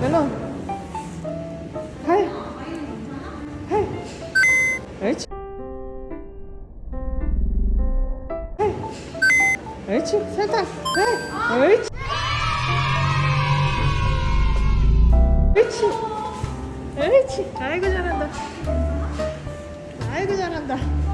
멜론 하이. 옳지 하이. 옳지 살짝 하이. 옳지 옳지 옳지 아이고 잘한다. 아이고 잘한다.